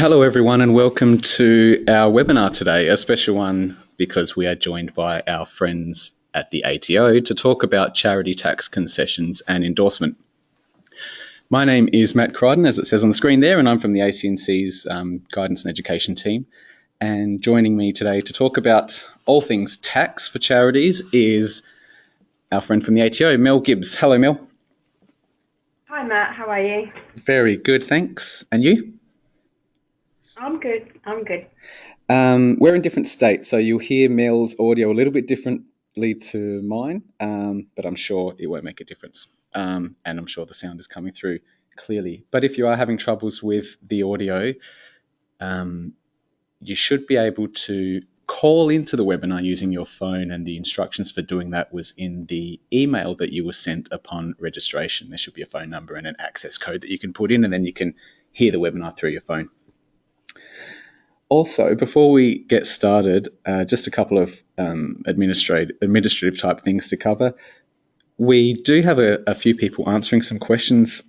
Hello, everyone, and welcome to our webinar today, a special one because we are joined by our friends at the ATO to talk about charity tax concessions and endorsement. My name is Matt Crichton, as it says on the screen there, and I'm from the ACNC's um, Guidance and Education team. And joining me today to talk about all things tax for charities is our friend from the ATO, Mel Gibbs. Hello, Mel. Hi, Matt. How are you? Very good, thanks. And you? I'm good. I'm good. Um, we're in different states, so you'll hear Mel's audio a little bit differently to mine, um, but I'm sure it won't make a difference. Um, and I'm sure the sound is coming through clearly. But if you are having troubles with the audio, um, you should be able to call into the webinar using your phone, and the instructions for doing that was in the email that you were sent upon registration. There should be a phone number and an access code that you can put in, and then you can hear the webinar through your phone. Also, before we get started, uh, just a couple of um, administrative, administrative type things to cover. We do have a, a few people answering some questions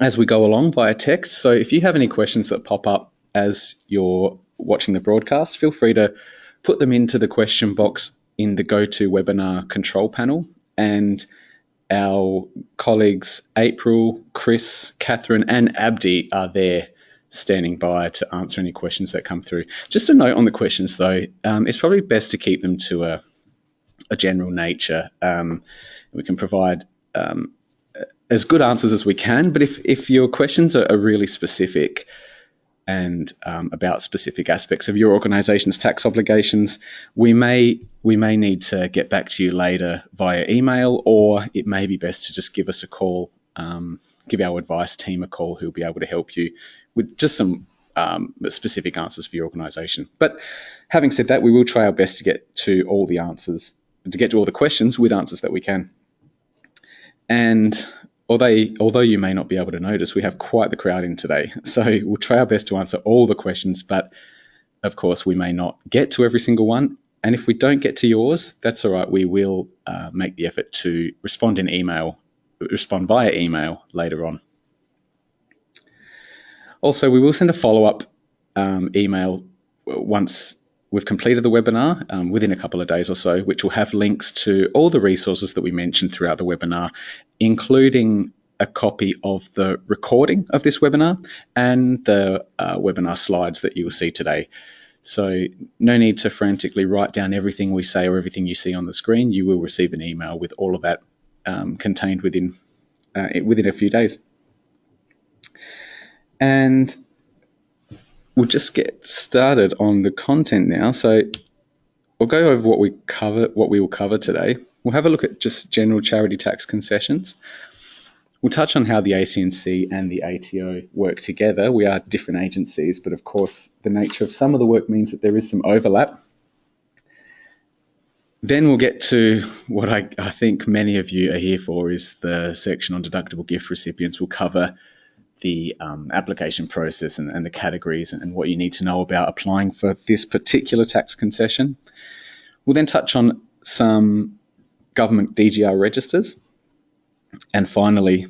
as we go along via text. So if you have any questions that pop up as you're watching the broadcast, feel free to put them into the question box in the GoToWebinar control panel. And our colleagues April, Chris, Catherine, and Abdi are there standing by to answer any questions that come through. Just a note on the questions, though, um, it's probably best to keep them to a, a general nature. Um, we can provide um, as good answers as we can, but if, if your questions are, are really specific and um, about specific aspects of your organisation's tax obligations, we may we may need to get back to you later via email, or it may be best to just give us a call um, give our advice team a call who'll be able to help you with just some um, specific answers for your organisation. But having said that, we will try our best to get to all the answers, to get to all the questions with answers that we can. And although, although you may not be able to notice, we have quite the crowd in today. So we'll try our best to answer all the questions, but of course, we may not get to every single one. And if we don't get to yours, that's all right. We will uh, make the effort to respond in email respond via email later on. Also, we will send a follow-up um, email once we've completed the webinar um, within a couple of days or so, which will have links to all the resources that we mentioned throughout the webinar, including a copy of the recording of this webinar and the uh, webinar slides that you will see today. So no need to frantically write down everything we say or everything you see on the screen. You will receive an email with all of that um, contained within uh, within a few days. And we'll just get started on the content now. So we'll go over what we cover, what we will cover today. We'll have a look at just general charity tax concessions. We'll touch on how the ACNC and the ATO work together. We are different agencies, but of course, the nature of some of the work means that there is some overlap. Then we'll get to what I, I, think many of you are here for is the section on deductible gift recipients. We'll cover the um, application process and, and the categories and, and, what you need to know about applying for this particular tax concession. We'll then touch on some government DGR registers. And finally,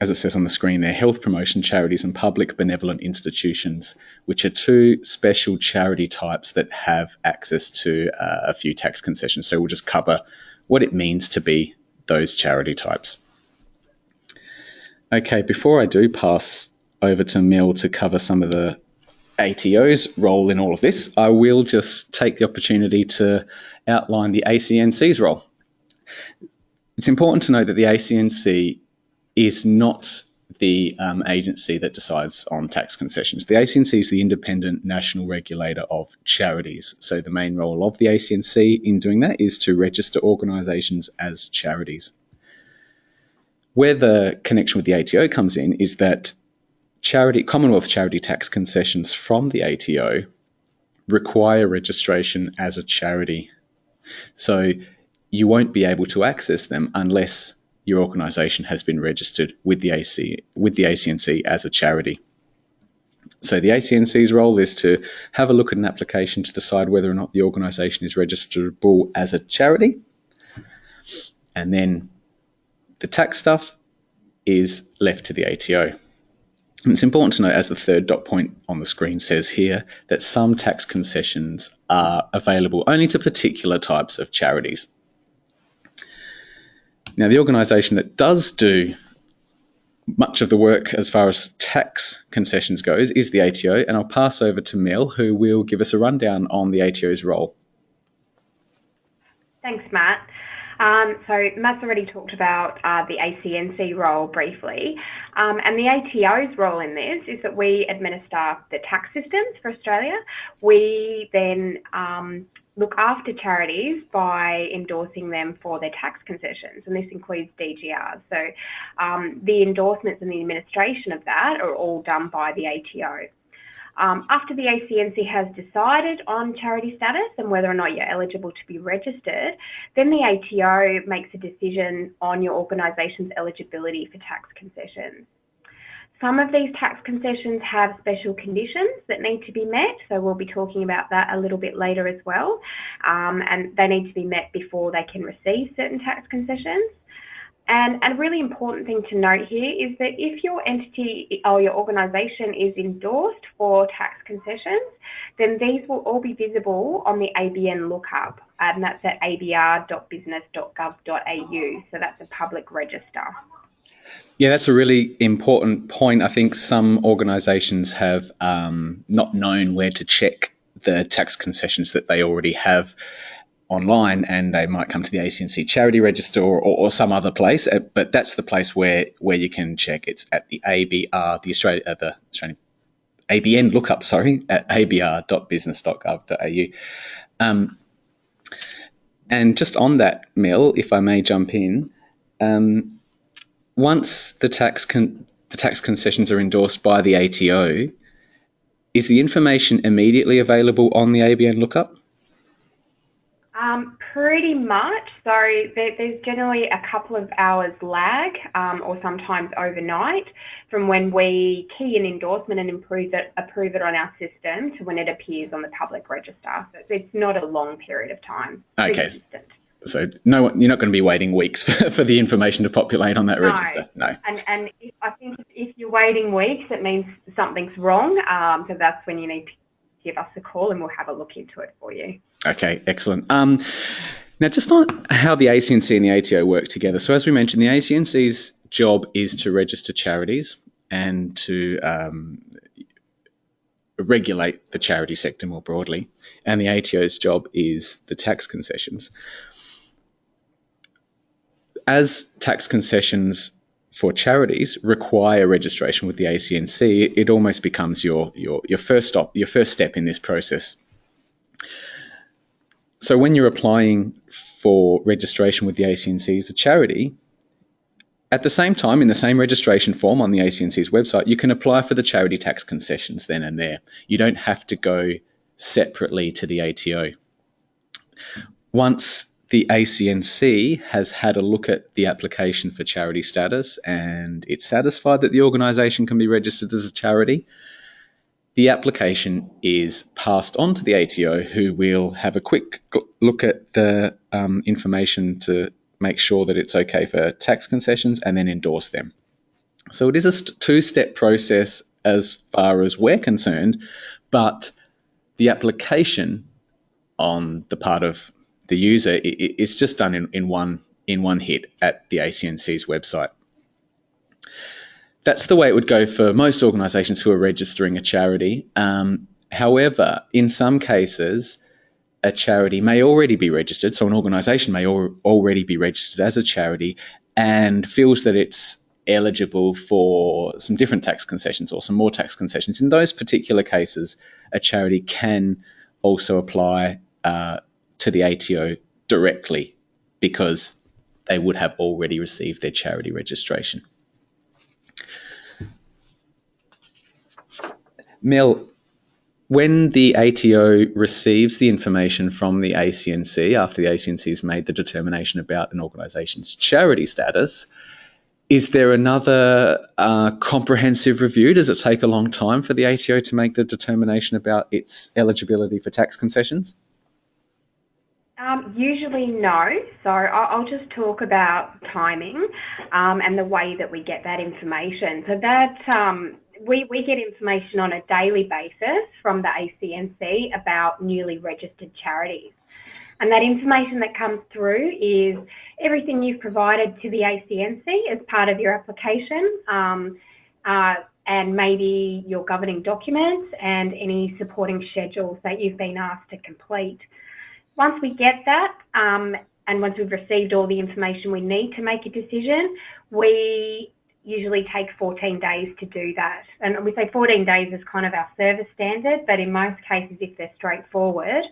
as it says on the screen there, health promotion charities and public benevolent institutions, which are two special charity types that have access to uh, a few tax concessions. So we'll just cover what it means to be those charity types. Okay, before I do pass over to Mel to cover some of the ATO's role in all of this, I will just take the opportunity to outline the ACNC's role. It's important to note that the ACNC is not the um, agency that decides on tax concessions. The ACNC is the independent national regulator of charities. So the main role of the ACNC in doing that is to register organisations as charities. Where the connection with the ATO comes in is that charity Commonwealth charity tax concessions from the ATO require registration as a charity. So you won't be able to access them unless your organisation has been registered with the AC with the ACNC as a charity. So the ACNC's role is to have a look at an application to decide whether or not the organisation is registerable as a charity, and then the tax stuff is left to the ATO. And it's important to note, as the third dot point on the screen says here, that some tax concessions are available only to particular types of charities. Now, the organisation that does do much of the work as far as tax concessions goes is the ATO, and I'll pass over to Mel, who will give us a rundown on the ATO's role. Thanks, Matt. Um, so Matt's already talked about uh, the ACNC role briefly, um, and the ATO's role in this is that we administer the tax systems for Australia. We then um, look after charities by endorsing them for their tax concessions, and this includes DGRs. So um, the endorsements and the administration of that are all done by the ATO. Um, after the ACNC has decided on charity status and whether or not you're eligible to be registered, then the ATO makes a decision on your organisation's eligibility for tax concessions. Some of these tax concessions have special conditions that need to be met, so we'll be talking about that a little bit later as well. Um, and they need to be met before they can receive certain tax concessions. And, and a really important thing to note here is that if your entity or your organisation is endorsed for tax concessions, then these will all be visible on the ABN lookup, and that's at abr.business.gov.au. So that's a public register. Yeah, that's a really important point. I think some organisations have um, not known where to check the tax concessions that they already have online and they might come to the ACNC charity register or, or, some other place, uh, but that's the place where, where you can check. It's at the ABR, the Australia, uh, the Australian ABN lookup, sorry, at abr.business.gov.au. Um, and just on that, Mel, if I may jump in, um, once the tax con- the tax concessions are endorsed by the ATO, is the information immediately available on the ABN lookup? Um, pretty much. So there, there's generally a couple of hours lag, um, or sometimes overnight, from when we key an endorsement and approve it, approve it on our system to when it appears on the public register. So it's not a long period of time. Okay. So no, you're not going to be waiting weeks for, for the information to populate on that no. register. No. And and if, I think if you're waiting weeks, it means something's wrong. Um, so that's when you need to give us a call, and we'll have a look into it for you. Okay, excellent. Um, now, just on how the ACNC and the ATO work together. So, as we mentioned, the ACNC's job is to register charities and to um, regulate the charity sector more broadly, and the ATO's job is the tax concessions as tax concessions for charities require registration with the ACNC, it almost becomes your your your first stop, your first step in this process. So when you're applying for registration with the ACNC as a charity, at the same time, in the same registration form on the ACNC's website, you can apply for the charity tax concessions then and there. You don't have to go separately to the ATO. Once the ACNC has had a look at the application for charity status and it's satisfied that the organisation can be registered as a charity. The application is passed on to the ATO, who will have a quick look at the um, information to make sure that it's okay for tax concessions and then endorse them. So it is a two step process as far as we're concerned, but the application on the part of the user, it's just done in, in one in one hit at the ACNC's website. That's the way it would go for most organisations who are registering a charity. Um, however, in some cases, a charity may already be registered, so an organisation may al- already be registered as a charity and feels that it's eligible for some different tax concessions or some more tax concessions. In those particular cases, a charity can also apply uh, to the ATO directly because they would have already received their charity registration. Mel, when the ATO receives the information from the ACNC after the ACNC has made the determination about an organisation's charity status, is there another uh, comprehensive review? Does it take a long time for the ATO to make the determination about its eligibility for tax concessions? Um, usually no. So I'll, just talk about timing um, and the way that we get that information. So that um, we, we get information on a daily basis from the ACNC about newly registered charities. And that information that comes through is everything you've provided to the ACNC as part of your application, um, uh, and maybe your governing documents and any supporting schedules that you've been asked to complete. Once we get that, um, and once we've received all the information we need to make a decision, we usually take 14 days to do that. And we say 14 days is kind of our service standard, but in most cases, if they're straightforward,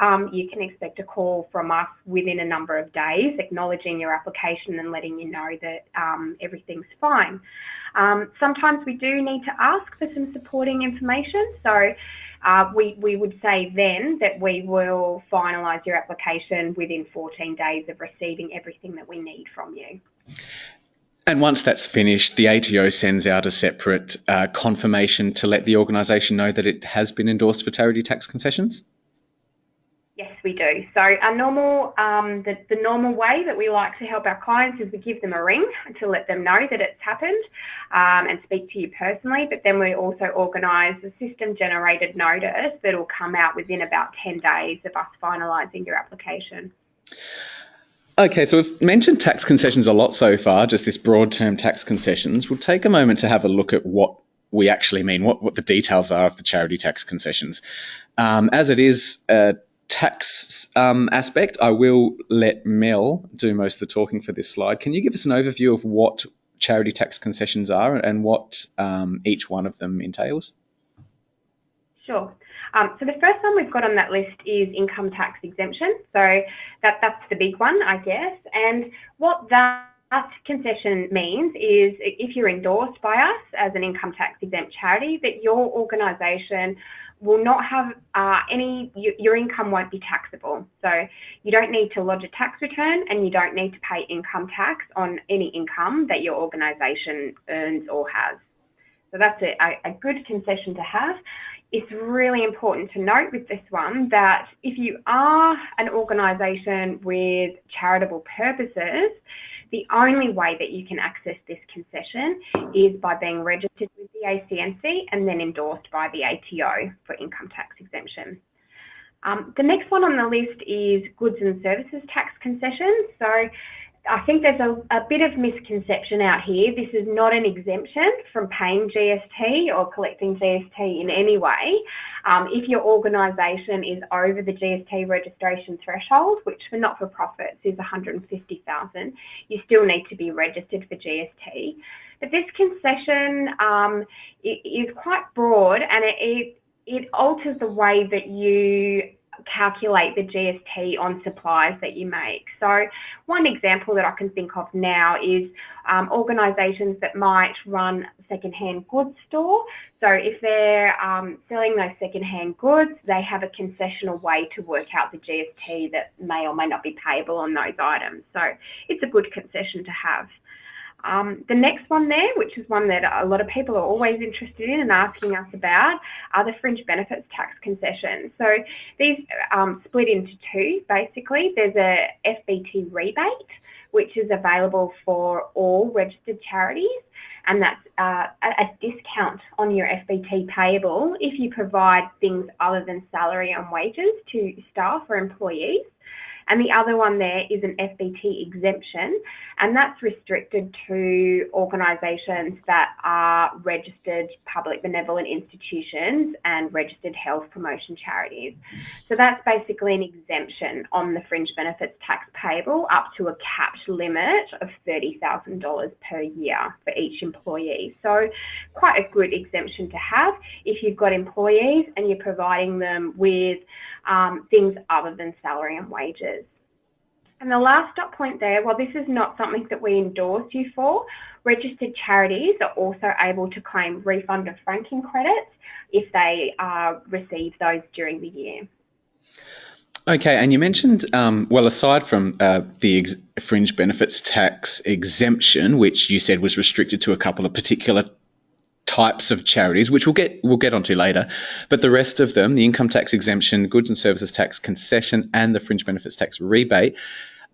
um, you can expect a call from us within a number of days, acknowledging your application and letting you know that um, everything's fine. Um, sometimes we do need to ask for some supporting information. So uh, we, we would say then that we will finalise your application within 14 days of receiving everything that we need from you. And once that's finished, the ATO sends out a separate uh, confirmation to let the organisation know that it has been endorsed for charity tax concessions. We do. So our normal, um, the, the normal way that we like to help our clients is we give them a ring to let them know that it's happened um, and speak to you personally. But then we also organise a system-generated notice that will come out within about 10 days of us finalising your application. Okay, so we've mentioned tax concessions a lot so far, just this broad term tax concessions. We'll take a moment to have a look at what we actually mean, what, what the details are of the charity tax concessions. Um, as it is a tax um, aspect, I will let Mel do most of the talking for this slide. Can you give us an overview of what charity tax concessions are and what um, each one of them entails? Sure. Um, so the first one we've got on that list is income tax exemption. So that, that's the big one, I guess. And what that concession means is if you're endorsed by us as an income tax exempt charity, that your organisation will not have uh, any, your income won't be taxable. So you don't need to lodge a tax return and you don't need to pay income tax on any income that your organisation earns or has. So that's a, a good concession to have it's really important to note with this one that if you are an organisation with charitable purposes, the only way that you can access this concession is by being registered with the ACNC and then endorsed by the ATO for income tax exemption. Um, the next one on the list is goods and services tax concessions. So I think there's a, a, bit of misconception out here. This is not an exemption from paying GST or collecting GST in any way. Um, if your organisation is over the GST registration threshold, which for not-for-profits is 150,000, you still need to be registered for GST. But this concession um, is quite broad and it, it, it alters the way that you calculate the GST on supplies that you make. So one example that I can think of now is um, organisations that might run second-hand goods store. So if they're um, selling those second-hand goods, they have a concessional way to work out the GST that may or may not be payable on those items. So it's a good concession to have. Um, the next one there, which is one that a lot of people are always interested in and asking us about, are the fringe benefits tax concessions. So these um, split into two, basically. There's a FBT rebate, which is available for all registered charities, and that's uh, a discount on your FBT payable if you provide things other than salary and wages to staff or employees. And the other one there is an FBT exemption, and that's restricted to organisations that are registered public benevolent institutions and registered health promotion charities. So that's basically an exemption on the fringe benefits tax payable up to a capped limit of $30,000 per year for each employee. So quite a good exemption to have if you've got employees and you're providing them with um, things other than salary and wages. And the last dot point there, while this is not something that we endorse you for, registered charities are also able to claim refund of franking credits if they uh, receive those during the year. Okay, and you mentioned, um, well, aside from uh, the ex- fringe benefits tax exemption, which you said was restricted to a couple of particular types of charities, which we'll get we'll get onto later. But the rest of them, the income tax exemption, goods and services tax concession, and the fringe benefits tax rebate,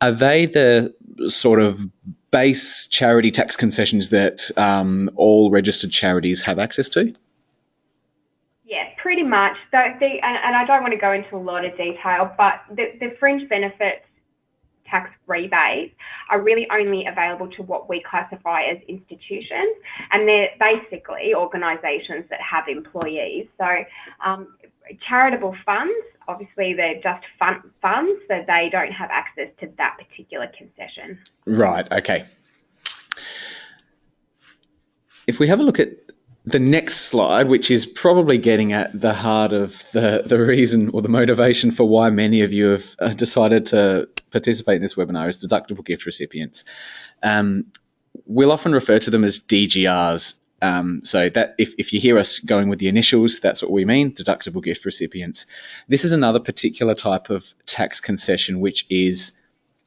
are they the sort of base charity tax concessions that um, all registered charities have access to? Yeah, pretty much. So the, and, and, I don't want to go into a lot of detail, but the, the fringe benefits tax rebates are really only available to what we classify as institutions, and they're basically organisations that have employees. So um, charitable funds, obviously they're just fund, funds, so they don't have access to that particular concession. Right, okay. If we have a look at the next slide, which is probably getting at the heart of the, the reason or the motivation for why many of you have uh, decided to participate in this webinar, is deductible gift recipients. Um, we'll often refer to them as DGRs um, so that if, if you hear us going with the initials, that's what we mean, deductible gift recipients. This is another particular type of tax concession, which is,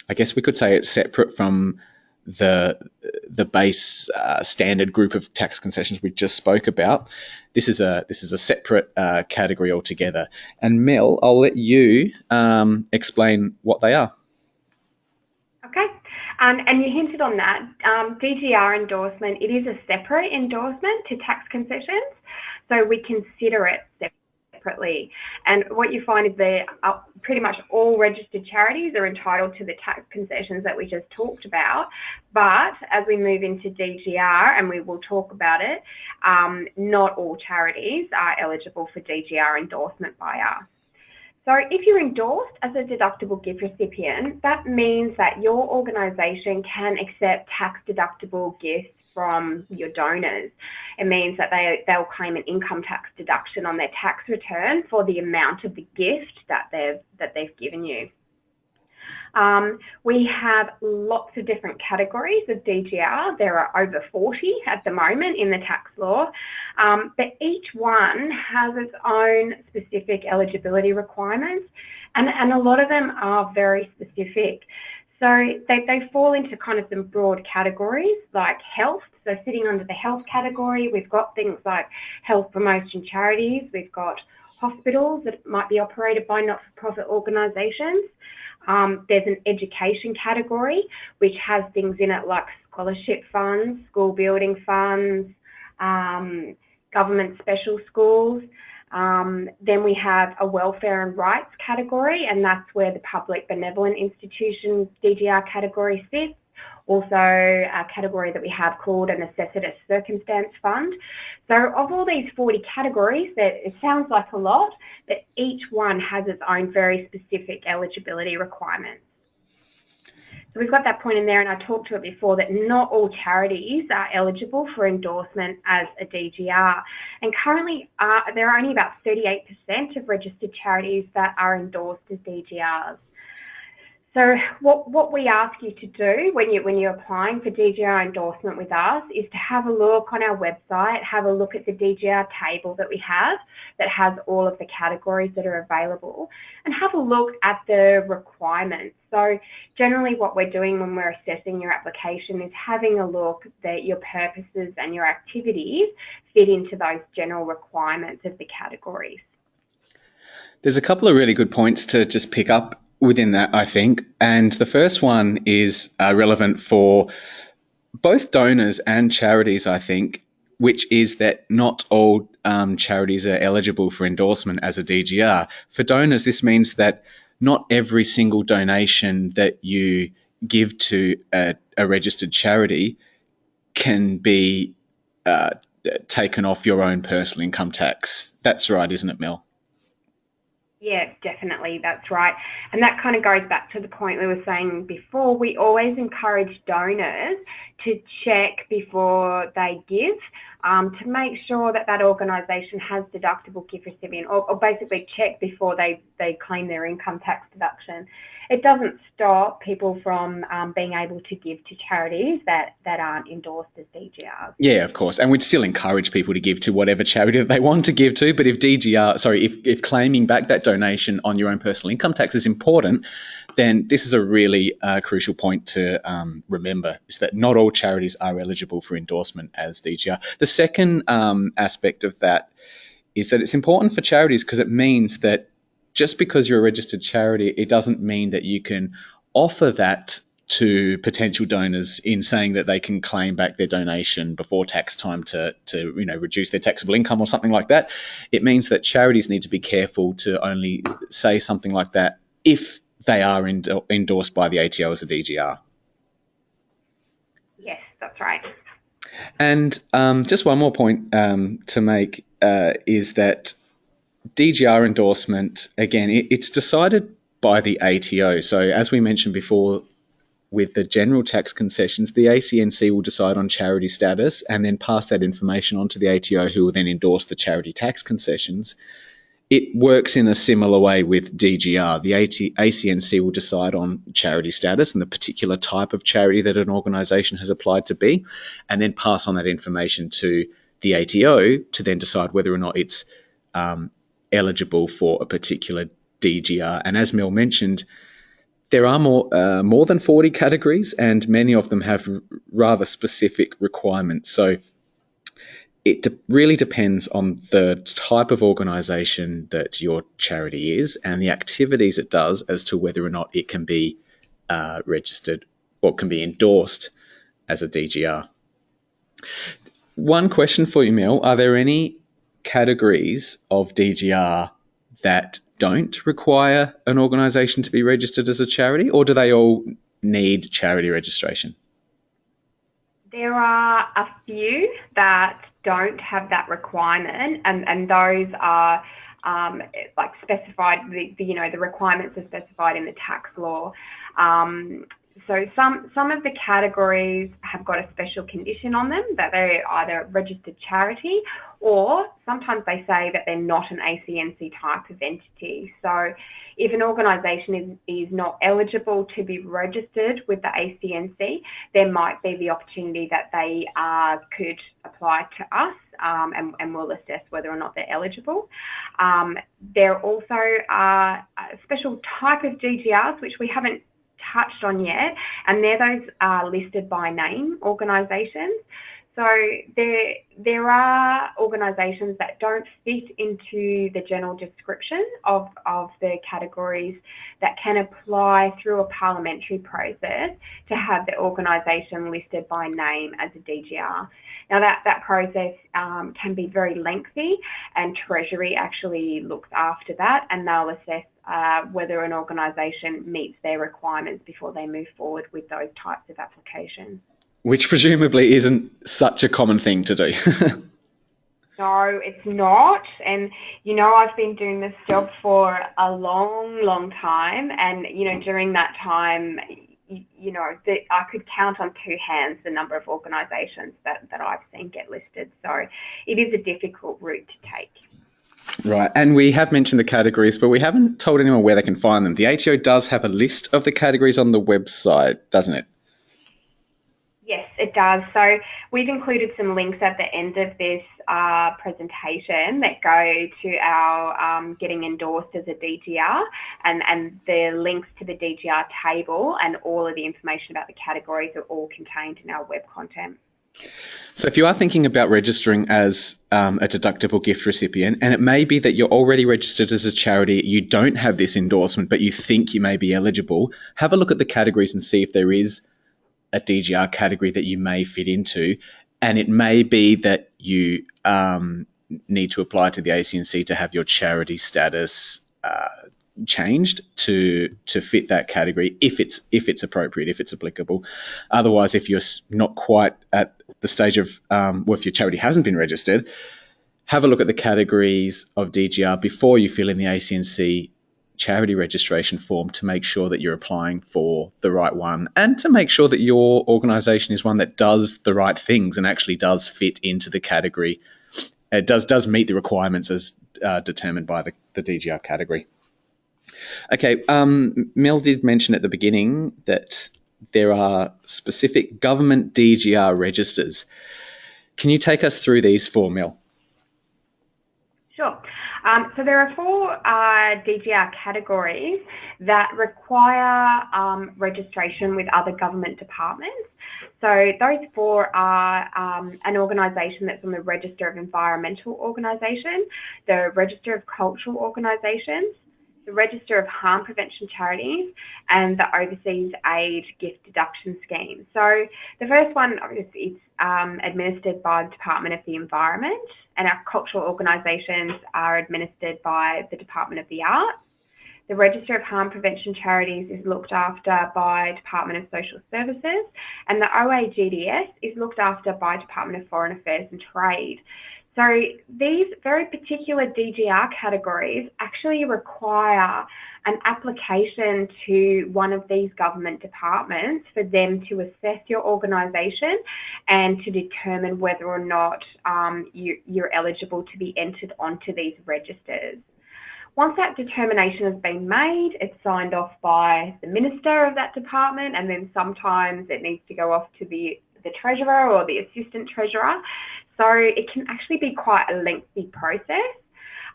I guess we could say it's separate from the the base uh, standard group of tax concessions we just spoke about. This is a this is a separate uh, category altogether. And Mel, I'll let you um, explain what they are. Okay. Um, and you hinted on that. Um, DGR endorsement, it is a separate endorsement to tax concessions. So we consider it separately. And what you find is that pretty much all registered charities are entitled to the tax concessions that we just talked about. But as we move into DGR, and we will talk about it, um, not all charities are eligible for DGR endorsement by us. So if you're endorsed as a deductible gift recipient, that means that your organisation can accept tax deductible gifts from your donors. It means that they, they'll claim an income tax deduction on their tax return for the amount of the gift that they've, that they've given you. Um, we have lots of different categories of DGR. There are over 40 at the moment in the tax law, um, but each one has its own specific eligibility requirements, and, and a lot of them are very specific. So they, they fall into kind of some broad categories like health. So sitting under the health category, we've got things like health promotion charities, we've got hospitals that might be operated by not-for-profit organisations. Um, there's an education category, which has things in it like scholarship funds, school building funds, um, government special schools. Um, then we have a welfare and rights category, and that's where the public benevolent institution DGR category sits also a category that we have called a necessitous circumstance fund. So of all these 40 categories, that it sounds like a lot, but each one has its own very specific eligibility requirements. So we've got that point in there, and I talked to it before that not all charities are eligible for endorsement as a DGR. And currently, uh, there are only about 38% of registered charities that are endorsed as DGRs. So what, what we ask you to do when, you, when you're applying for DGR endorsement with us is to have a look on our website, have a look at the DGR table that we have that has all of the categories that are available and have a look at the requirements. So generally what we're doing when we're assessing your application is having a look that your purposes and your activities fit into those general requirements of the categories. There's a couple of really good points to just pick up within that, I think. And the first one is uh, relevant for both donors and charities, I think, which is that not all um, charities are eligible for endorsement as a DGR. For donors, this means that not every single donation that you give to a, a registered charity can be uh, taken off your own personal income tax. That's right, isn't it, Mel? Yeah, definitely. That's right. And that kind of goes back to the point we were saying before. We always encourage donors to check before they give um, to make sure that that organisation has deductible gift recipient or, or basically check before they, they claim their income tax deduction it doesn't stop people from um, being able to give to charities that, that aren't endorsed as DGRs. Yeah, of course. And we'd still encourage people to give to whatever charity that they want to give to. But if DGR, sorry, if, if claiming back that donation on your own personal income tax is important, then this is a really uh, crucial point to um, remember is that not all charities are eligible for endorsement as DGR. The second um, aspect of that is that it's important for charities because it means that just because you're a registered charity, it doesn't mean that you can offer that to potential donors in saying that they can claim back their donation before tax time to, to you know reduce their taxable income or something like that. It means that charities need to be careful to only say something like that if they are endorsed by the ATO as a DGR. Yes, that's right. And um, just one more point um, to make uh, is that DGR endorsement, again, it, it's decided by the ATO. So, as we mentioned before, with the general tax concessions, the ACNC will decide on charity status and then pass that information on to the ATO, who will then endorse the charity tax concessions. It works in a similar way with DGR. The AT- ACNC will decide on charity status and the particular type of charity that an organisation has applied to be, and then pass on that information to the ATO to then decide whether or not it's um, eligible for a particular DGR. And as Mel mentioned, there are more uh, more than 40 categories, and many of them have rather specific requirements. So it de- really depends on the type of organisation that your charity is and the activities it does as to whether or not it can be uh, registered or can be endorsed as a DGR. One question for you, Mel: Are there any categories of DGR that don't require an organisation to be registered as a charity, or do they all need charity registration? There are a few that don't have that requirement, and, and those are um, like specified. The, the, you know the requirements are specified in the tax law. Um, so some some of the categories have got a special condition on them that they're either registered charity or sometimes they say that they're not an ACNC type of entity. So if an organisation is, is not eligible to be registered with the ACNC, there might be the opportunity that they uh, could apply to us um, and, and, we'll assess whether or not they're eligible. Um, there also are a special type of DGRs which we haven't touched on yet, and they're those uh, listed by name organisations. So there, there are organisations that don't fit into the general description of, of the categories that can apply through a parliamentary process to have the organisation listed by name as a DGR. Now that, that process um, can be very lengthy and Treasury actually looks after that and they'll assess uh, whether an organisation meets their requirements before they move forward with those types of applications. Which presumably isn't such a common thing to do. no, it's not. And, you know, I've been doing this job for a long, long time. And, you know, during that time, you, know, the, I could count on two hands the number of organisations that, that I've seen get listed. So it is a difficult route to take. Right, and we have mentioned the categories, but we haven't told anyone where they can find them. The ATO does have a list of the categories on the website, doesn't it? Yes, it does. So we've included some links at the end of this uh, presentation that go to our um, getting endorsed as a DGR and, and the links to the DGR table and all of the information about the categories are all contained in our web content. So, if you are thinking about registering as um, a deductible gift recipient, and it may be that you're already registered as a charity, you don't have this endorsement, but you think you may be eligible, have a look at the categories and see if there is a DGR category that you may fit into. And it may be that you um, need to apply to the ACNC to have your charity status uh, changed to to fit that category if it's if it's appropriate if it's applicable otherwise if you're not quite at the stage of um, well if your charity hasn't been registered have a look at the categories of DGR before you fill in the ACNC charity registration form to make sure that you're applying for the right one and to make sure that your organization is one that does the right things and actually does fit into the category. It does does meet the requirements as uh, determined by the, the DGR category. Okay, um, Mel did mention at the beginning that there are specific government DGR registers. Can you take us through these four, Mel? Sure. Um, so there are four uh, DGR categories that require um, registration with other government departments. So those four are um, an organisation that's on the Register of Environmental Organisation, the Register of Cultural Organisations, the Register of Harm Prevention Charities, and the Overseas Aid Gift Deduction Scheme. So the first one, obviously, it's um, administered by the Department of the Environment, and our cultural organisations are administered by the Department of the Arts. The Register of Harm Prevention Charities is looked after by Department of Social Services, and the OAGDS is looked after by Department of Foreign Affairs and Trade. So these very particular DGR categories actually require an application to one of these government departments for them to assess your organisation and to determine whether or not um, you, you're eligible to be entered onto these registers. Once that determination has been made, it's signed off by the minister of that department, and then sometimes it needs to go off to the, the treasurer or the assistant treasurer. So it can actually be quite a lengthy process.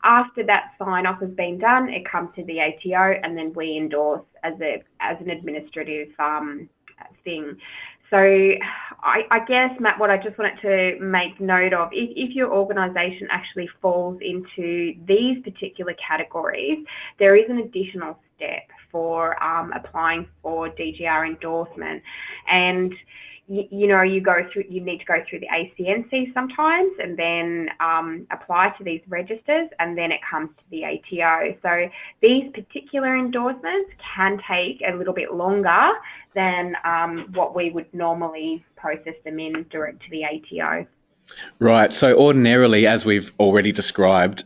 After that sign off has been done, it comes to the ATO, and then we endorse as a as an administrative um, thing. So I, I, guess, Matt, what I just wanted to make note of, if, if your organisation actually falls into these particular categories, there is an additional step for um, applying for DGR endorsement. And you, know, you go through, you need to go through the ACNC sometimes and then um, apply to these registers and then it comes to the ATO. So these particular endorsements can take a little bit longer than um, what we would normally process them in direct to the ATO. Right. So ordinarily, as we've already described,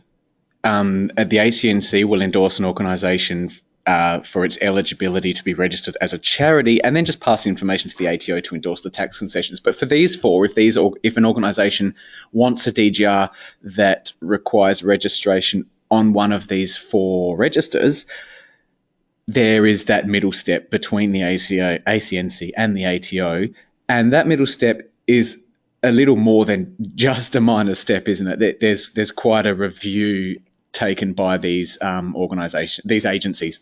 um, the ACNC will endorse an organisation uh, for its eligibility to be registered as a charity, and then just pass the information to the ATO to endorse the tax concessions. But for these four, if these if an organisation wants a DGR that requires registration on one of these four registers, there is that middle step between the ACO, ACNC and the ATO, and that middle step is a little more than just a minor step, isn't it? There's there's quite a review taken by these um, these agencies.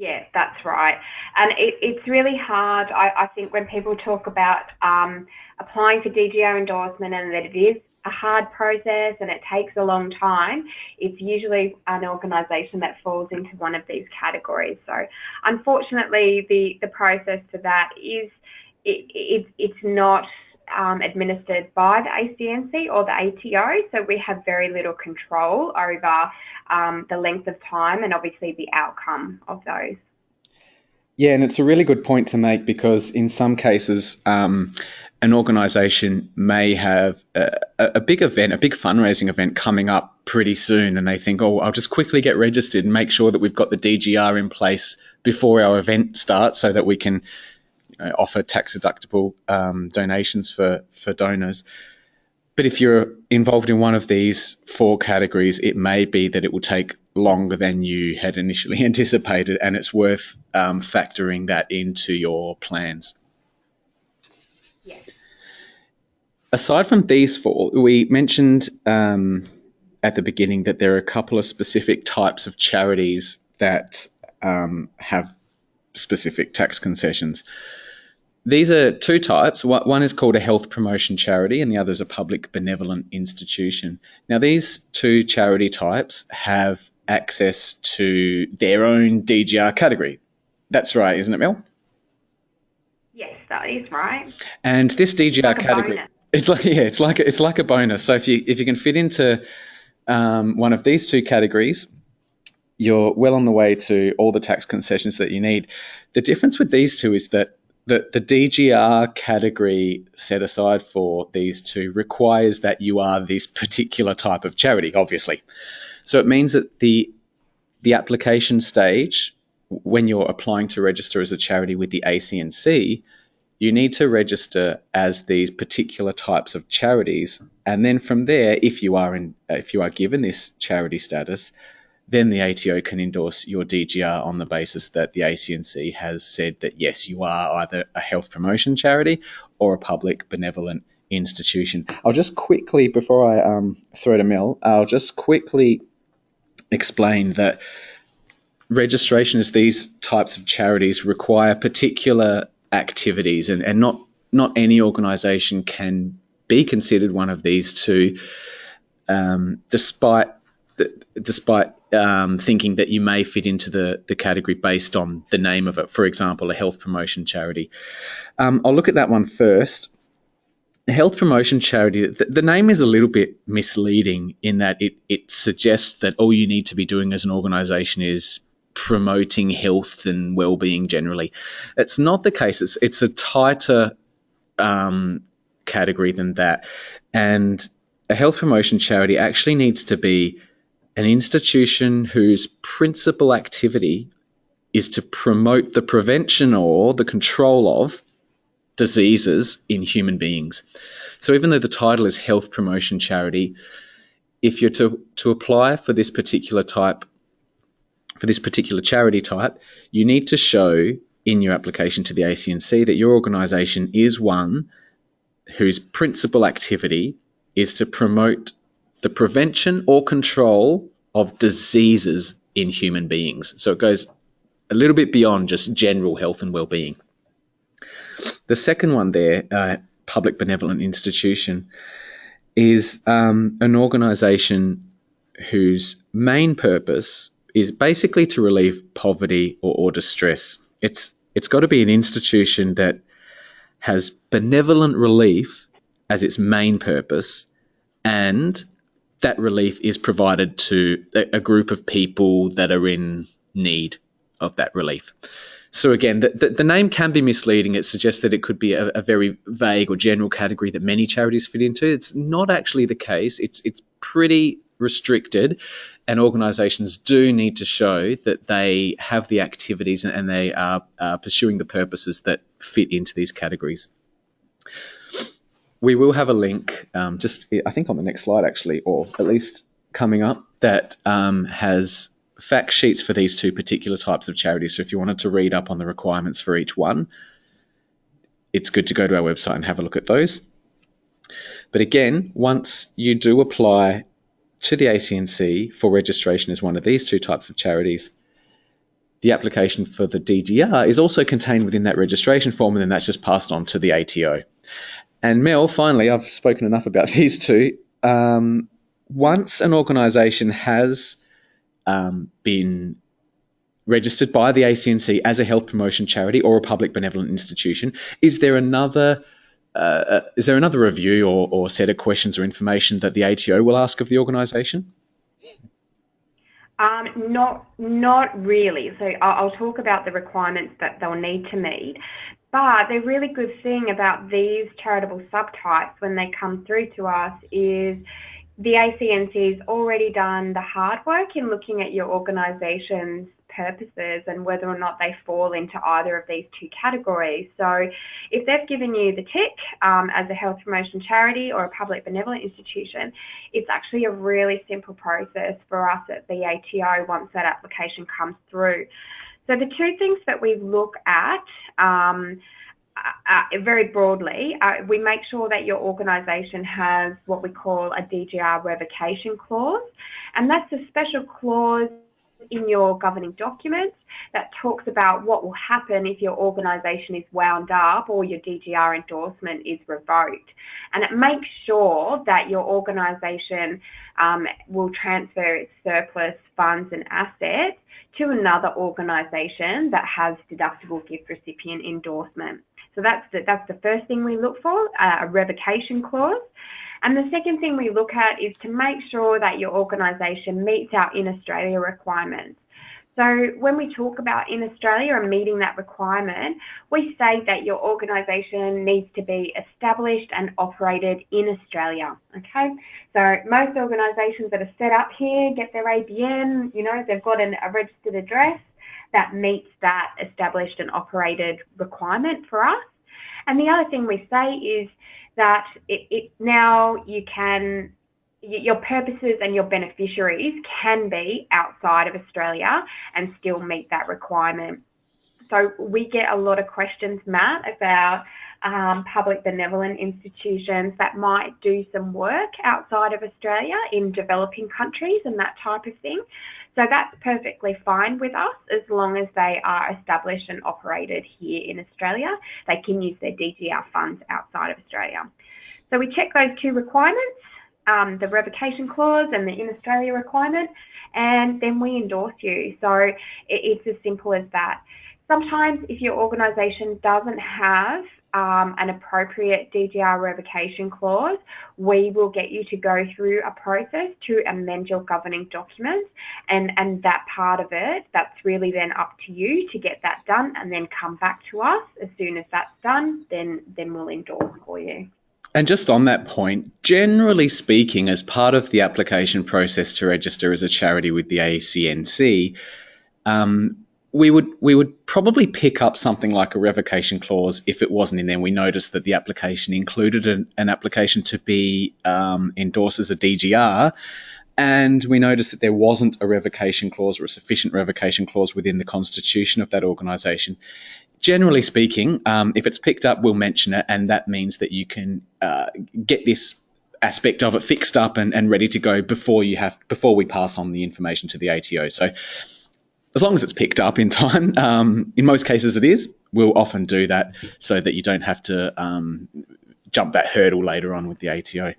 Yeah, that's right. And it, it's really hard, I, I, think, when people talk about um, applying for DGR endorsement and that it is a hard process and it takes a long time, it's usually an organisation that falls into one of these categories. So, unfortunately, the, the process to that is it, it, it's not um, administered by the ACNC or the ATO, so we have very little control over um, the length of time and obviously the outcome of those. Yeah, and it's a really good point to make because in some cases, um, an organisation may have a, a, big event, a big fundraising event coming up pretty soon, and they think, oh, I'll just quickly get registered and make sure that we've got the DGR in place before our event starts so that we can know, offer tax deductible um, donations for for donors. But if you're involved in one of these four categories, it may be that it will take longer than you had initially anticipated, and it's worth um, factoring that into your plans. Aside from these four, we mentioned um, at the beginning that there are a couple of specific types of charities that um, have specific tax concessions. These are two types. One is called a health promotion charity, and the other is a public benevolent institution. Now, these two charity types have access to their own DGR category. That's right, isn't it, Mel? Yes, that is right. And this DGR like category, it's like yeah, it's like it's like a bonus. So if you if you can fit into um, one of these two categories, you're well on the way to all the tax concessions that you need. The difference with these two is that the, the DGR category set aside for these two requires that you are this particular type of charity, obviously. So it means that the the application stage, when you're applying to register as a charity with the ACNC, you need to register as these particular types of charities, and then from there, if you are in, if you are given this charity status, then the ATO can endorse your DGR on the basis that the ACNC has said that yes, you are either a health promotion charity or a public benevolent institution. I'll just quickly, before I um, throw to Mel, I'll just quickly explain that registration as these types of charities require particular activities and, and not not any organisation can be considered one of these two um, despite the, despite um, thinking that you may fit into the, the category based on the name of it. For example, a health promotion charity. Um, I'll look at that one first. Health promotion charity, the, the, name is a little bit misleading in that it, it suggests that all you need to be doing as an organization is promoting health and well-being generally. It's not the case. It's, it's a tighter um, category than that. And a health promotion charity actually needs to be an institution whose principal activity is to promote the prevention or the control of diseases in human beings. So even though the title is health promotion charity, if you're to, to apply for this particular type, for this particular charity type, you need to show in your application to the ACNC that your organisation is one whose principal activity is to promote the prevention or control of diseases in human beings. So it goes a little bit beyond just general health and well-being. The second one there, uh, public benevolent institution, is um, an organisation whose main purpose is basically to relieve poverty or, or distress. It's it's got to be an institution that has benevolent relief as its main purpose and that relief is provided to a group of people that are in need of that relief. So again, the, the, the, name can be misleading. It suggests that it could be a, a, very vague or general category that many charities fit into. It's not actually the case. It's it's pretty restricted, and organisations do need to show that they have the activities and, they are uh, pursuing the purposes that fit into these categories we will have a link, um, just I think on the next slide actually, or at least coming up, that um, has fact sheets for these two particular types of charities. So if you wanted to read up on the requirements for each one, it's good to go to our website and have a look at those. But again, once you do apply to the ACNC for registration as one of these two types of charities, the application for the DGR is also contained within that registration form, and then that's just passed on to the ATO. And Mel, finally, I've spoken enough about these two. Um, once an organisation has um, been registered by the ACNC as a health promotion charity or a public benevolent institution, is there another uh, uh, is there another review or, or set of questions or information that the ATO will ask of the organisation? Um, not, not really. So I'll, I'll, talk about the requirements that they'll need to meet. But the really good thing about these charitable subtypes when they come through to us is the ACNC has already done the hard work in looking at your organisation's purposes and whether or not they fall into either of these two categories. So, if they've given you the tick um, as a health promotion charity or a public benevolent institution, it's actually a really simple process for us at the ATO once that application comes through. So the two things that we look at um, uh, uh, very broadly, uh, we make sure that your organisation has what we call a DGR revocation clause, and that's a special clause in your governing documents that talks about what will happen if your organisation is wound up or your DGR endorsement is revoked. And it makes sure that your organisation um, will transfer its surplus funds and assets to another organisation that has deductible gift recipient endorsement. So that's the, that's the first thing we look for, uh, a revocation clause. And the second thing we look at is to make sure that your organisation meets our in Australia requirements. So when we talk about in Australia and meeting that requirement, we say that your organisation needs to be established and operated in Australia. Okay, so most organisations that are set up here get their ABN, you know, they've got an, a registered address that meets that established and operated requirement for us. And the other thing we say is that it, it now you can your purposes and your beneficiaries can be outside of Australia and still meet that requirement. So we get a lot of questions, Matt, about um, public benevolent institutions that might do some work outside of Australia in developing countries and that type of thing. So that's perfectly fine with us as long as they are established and operated here in Australia. They can use their DGR funds outside of Australia. So we check those two requirements um, the revocation clause and the in Australia requirement, and then we endorse you. So it, it's as simple as that. Sometimes, if your organisation doesn't have um, an appropriate DGR revocation clause, we will get you to go through a process to amend your governing documents. And, and that part of it, that's really then up to you to get that done and then come back to us. As soon as that's done, then, then we'll endorse for you. And just on that point, generally speaking, as part of the application process to register as a charity with the ACNC, um, we would we would probably pick up something like a revocation clause if it wasn't in there. We noticed that the application included an, an application to be um, endorsed as a DGR, and we noticed that there wasn't a revocation clause or a sufficient revocation clause within the constitution of that organisation. Generally speaking, um, if it's picked up, we'll mention it, and that means that you can uh, get this aspect of it fixed up and, and ready to go before you have before we pass on the information to the ATO. So as long as it's picked up in time, um, in most cases it is, we'll often do that so that you don't have to um, jump that hurdle later on with the ATO.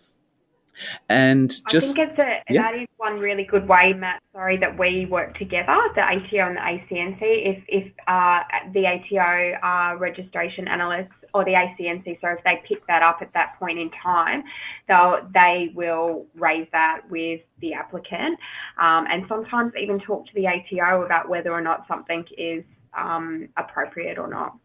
And just, I think it's a, yeah. that is one really good way, Matt. Sorry that we work together, the ATO and the ACNC. If if uh, the ATO are registration analysts or the ACNC, so if they pick that up at that point in time, they'll they will raise that with the applicant, um, and sometimes even talk to the ATO about whether or not something is um, appropriate or not.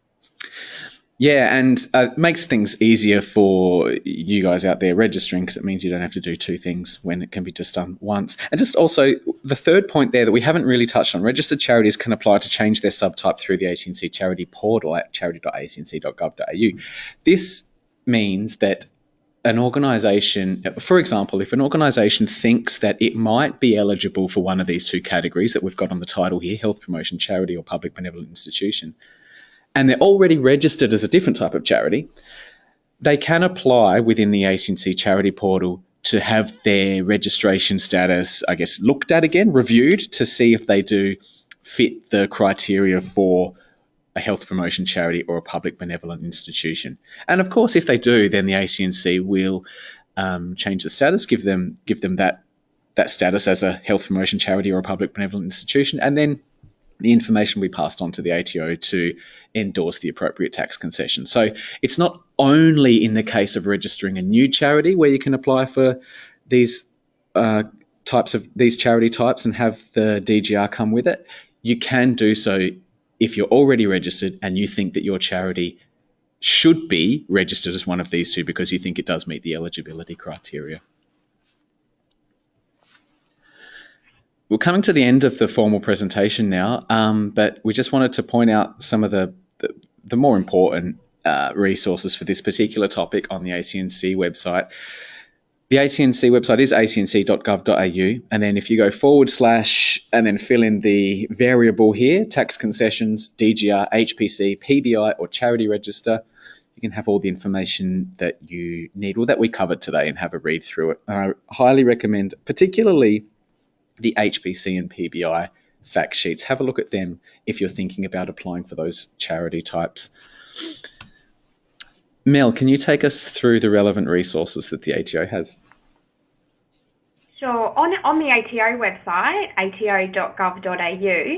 Yeah, and uh, it makes things easier for you guys out there registering because it means you don't have to do two things when it can be just done once. And just also, the third point there that we haven't really touched on registered charities can apply to change their subtype through the ACNC charity portal at charity.acnc.gov.au. This means that an organisation, for example, if an organisation thinks that it might be eligible for one of these two categories that we've got on the title here health promotion charity or public benevolent institution and they're already registered as a different type of charity, they can apply within the ACNC charity portal to have their registration status, I guess, looked at again, reviewed to see if they do fit the criteria for a health promotion charity or a public benevolent institution. And of course, if they do, then the ACNC will um, change the status, give them give them that that status as a health promotion charity or a public benevolent institution, and then the information we passed on to the ATO to endorse the appropriate tax concession. So it's not only in the case of registering a new charity where you can apply for these uh, types of these charity types and have the DGR come with it. You can do so if you're already registered and you think that your charity should be registered as one of these two because you think it does meet the eligibility criteria. We're coming to the end of the formal presentation now, um, but we just wanted to point out some of the, the, the more important uh, resources for this particular topic on the ACNC website. The ACNC website is acnc.gov.au, and then if you go forward slash and then fill in the variable here, tax concessions, DGR, HPC, PBI, or charity register, you can have all the information that you need or that we covered today and have a read through it. I highly recommend, particularly the HPC and PBI fact sheets. Have a look at them if you're thinking about applying for those charity types. Mel, can you take us through the relevant resources that the ATO has? Sure. On, on the ATO website, ato.gov.au,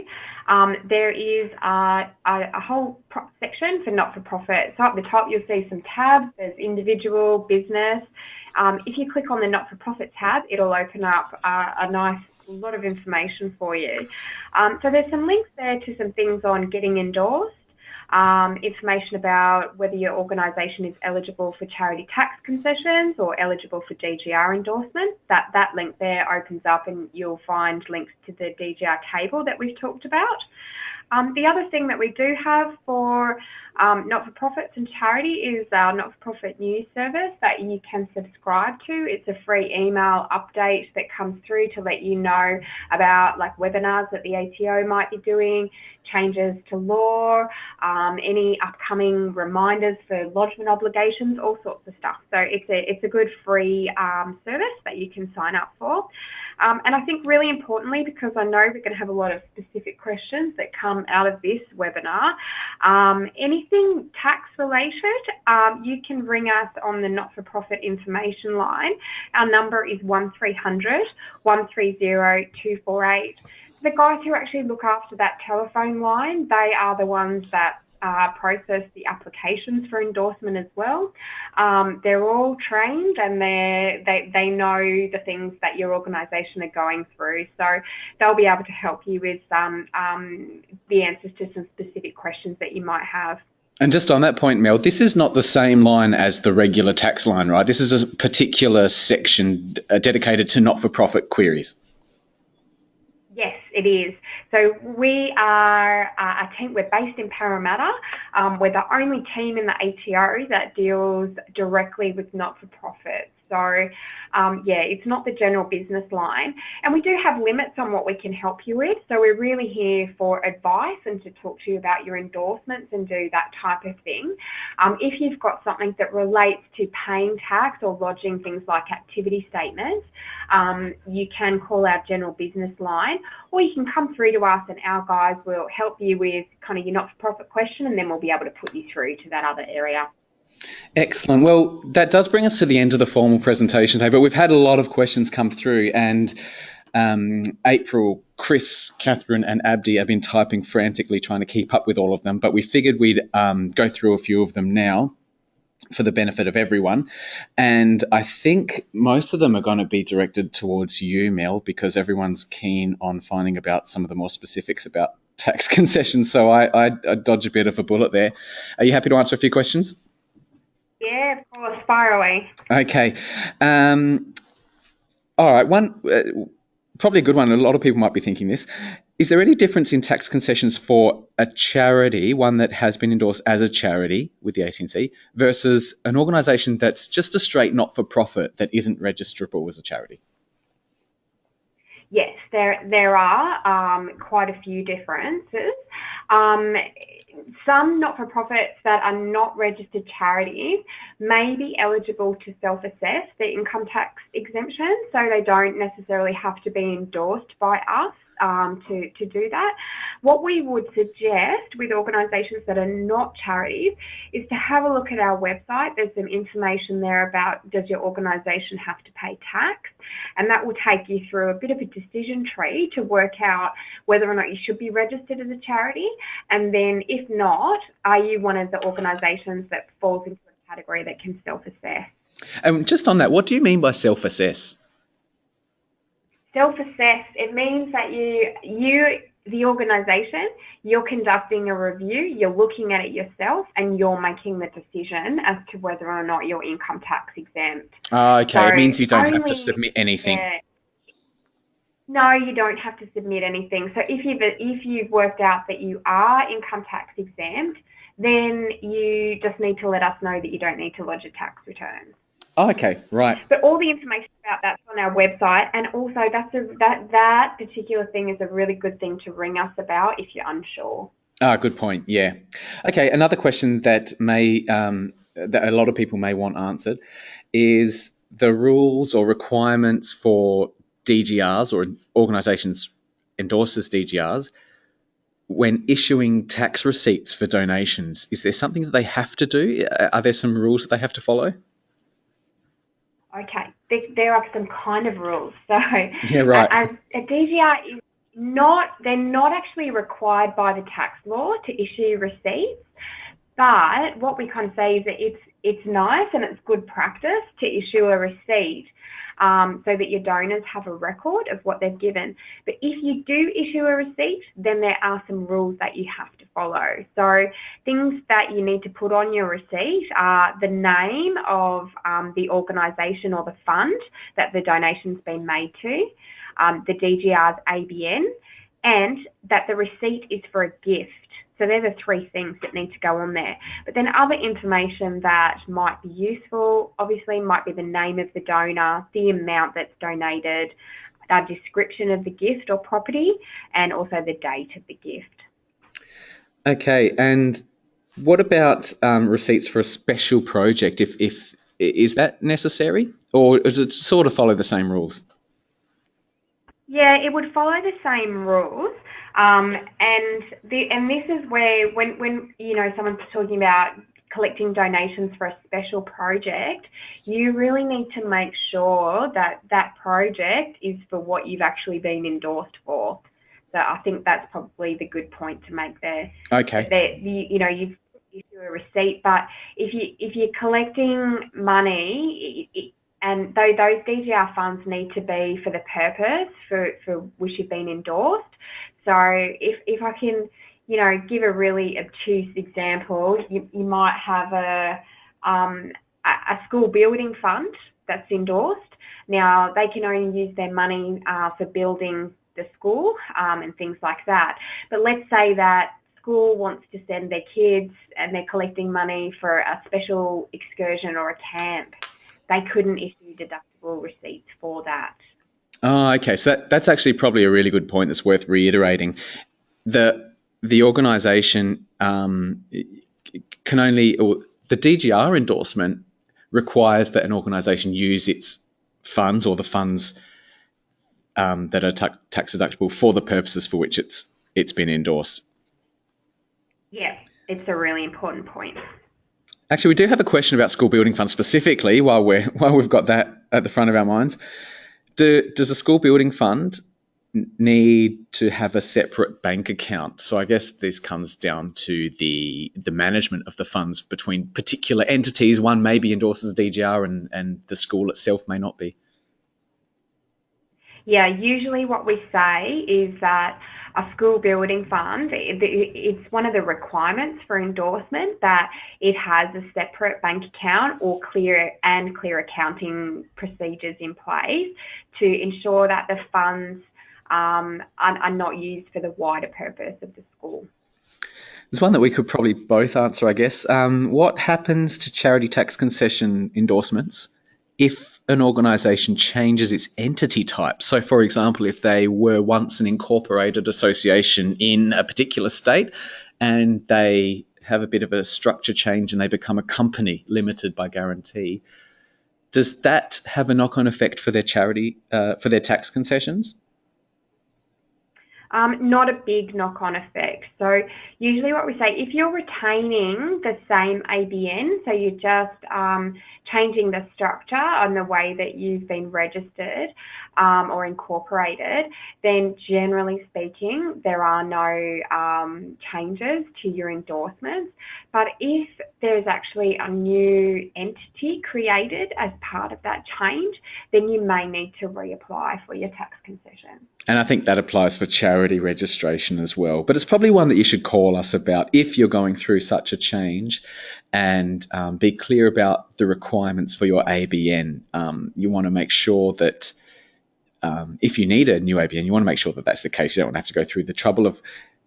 um, there is a, a, a whole section for not-for-profit. So at the top, you'll see some tabs. There's individual, business. Um, if you click on the not-for-profit tab, it'll open up uh, a nice a lot of information for you. Um, so there's some links there to some things on getting endorsed, um, information about whether your organisation is eligible for charity tax concessions or eligible for DGR endorsement. That, that link there opens up and you'll find links to the DGR table that we've talked about. Um, the other thing that we do have for um, not-for-profits and charity is our not-for-profit news service that you can subscribe to. It's a free email update that comes through to let you know about like webinars that the ATO might be doing, changes to law, um, any upcoming reminders for lodgement obligations, all sorts of stuff. So it's a it's a good free um, service that you can sign up for. Um, and I think really importantly, because I know we're going to have a lot of specific questions that come out of this webinar, um, anything tax related, um, you can ring us on the not-for-profit information line. Our number is 1300 130 248 the guys who actually look after that telephone line, they are the ones that uh, process the applications for endorsement as well. Um, they're all trained and they they they know the things that your organisation are going through, so they'll be able to help you with um, um, the answers to some specific questions that you might have. And just on that point, Mel, this is not the same line as the regular tax line, right? This is a particular section uh, dedicated to not-for-profit queries. Yes, it is. So we are uh, a team, we're based in Parramatta. Um, we're the only team in the ATO that deals directly with not-for-profits. So, um, yeah, it's not the general business line. And we do have limits on what we can help you with. So, we're really here for advice and to talk to you about your endorsements and do that type of thing. Um, if you've got something that relates to paying tax or lodging things like activity statements, um, you can call our general business line or you can come through to us and our guys will help you with kind of your not for profit question and then we'll be able to put you through to that other area. Excellent. Well, that does bring us to the end of the formal presentation today, but we've had a lot of questions come through, and um, April, Chris, Catherine, and Abdi have been typing frantically trying to keep up with all of them, but we figured we'd um, go through a few of them now for the benefit of everyone. And I think most of them are going to be directed towards you, Mel, because everyone's keen on finding about some of the more specifics about tax concessions. So I, I, I dodge a bit of a bullet there. Are you happy to answer a few questions? Yeah, of course. Fire away. Okay. Um, all right. One, uh, probably a good one. A lot of people might be thinking this. Is there any difference in tax concessions for a charity, one that has been endorsed as a charity with the ACNC, versus an organisation that's just a straight not for profit that isn't registrable as a charity? Yes, there there are um, quite a few differences. Um, some not-for-profits that are not registered charities may be eligible to self-assess their income tax exemption, so they don't necessarily have to be endorsed by us um, to, to do that. What we would suggest with organisations that are not charities is to have a look at our website. There's some information there about does your organisation have to pay tax? And that will take you through a bit of a decision tree to work out whether or not you should be registered as a charity. And then if not, are you one of the organisations that falls into a category that can self-assess? And just on that, what do you mean by self-assess? self-assess it means that you you the organization you're conducting a review you're looking at it yourself and you're making the decision as to whether or not you're income tax exempt oh, okay so it means you don't only, have to submit anything yeah, no, you don't have to submit anything. So if you've if you've worked out that you are income tax exempt, then you just need to let us know that you don't need to lodge a tax return. Oh, okay, right. But all the information about that's on our website, and also that's a, that that particular thing is a really good thing to ring us about if you're unsure. Ah, good point. Yeah. Okay, another question that may um, that a lot of people may want answered is the rules or requirements for DGRs or organisations endorses DGRs when issuing tax receipts for donations. Is there something that they have to do? Uh, are there some rules that they have to follow? Okay, there, are some kind of rules. So yeah, right. As a DGR is not, they're not actually required by the tax law to issue receipts. But what we kind of say is that it's it's nice and it's good practice to issue a receipt um, so that your donors have a record of what they've given. But if you do issue a receipt, then there are some rules that you have to follow. So things that you need to put on your receipt are the name of um, the organisation or the fund that the donation's been made to, um, the DGR's ABN, and that the receipt is for a gift. So they're the three things that need to go on there. But then other information that might be useful, obviously, might be the name of the donor, the amount that's donated, a description of the gift or property, and also the date of the gift. Okay, and what about um, receipts for a special project? If, if is that necessary, or does it sort of follow the same rules? Yeah, it would follow the same rules. Um, and the, and this is where when when you know someone's talking about collecting donations for a special project, you really need to make sure that that project is for what you've actually been endorsed for. So I think that's probably the good point to make there. Okay. That you, you know you've issue a receipt, but if you if you're collecting money, it, and though those DGR funds need to be for the purpose for, for which you've been endorsed. So if if I can you know, give a really obtuse example, you, you might have a, um, a, school building fund that's endorsed. Now, they can only use their money uh, for building the school um, and things like that. But let's say that school wants to send their kids and they're collecting money for a special excursion or a camp. They couldn't issue deductible receipts for that. Oh, okay. So that, that's actually probably a really good point that's worth reiterating. The the organisation um, can only, or the DGR endorsement requires that an organisation use its funds or the funds um, that are tax deductible for the purposes for which it's it's been endorsed. Yeah, it's a really important point. Actually, we do have a question about school building funds specifically. While we're while we've got that at the front of our minds, do, does a school building fund need to have a separate bank account. So I guess this comes down to the the management of the funds between particular entities. One maybe endorses DGR and, and the school itself may not be. Yeah, usually what we say is that a school building fund, it's one of the requirements for endorsement that it has a separate bank account or clear and clear accounting procedures in place to ensure that the funds um, are, are not used for the wider purpose of the school. There's one that we could probably both answer, I guess. Um, what happens to charity tax concession endorsements if an organisation changes its entity type? So, for example, if they were once an incorporated association in a particular state and they have a bit of a structure change and they become a company limited by guarantee, does that have a knock on effect for their charity, uh, for their tax concessions? um, not a big knock-on effect. So usually what we say, if you're retaining the same ABN, so you're just um, changing the structure on the way that you've been registered um, or incorporated, then generally speaking, there are no um, changes to your endorsements. But if there's actually a new entity created as part of that change, then you may need to reapply for your tax concession. And I think that applies for charity registration as well. But it's probably one that you should call us about if you're going through such a change and um, be clear about the requirements for your ABN. Um, you want to make sure that um, if you need a new ABN, you want to make sure that that's the case. You don't want to have to go through the trouble of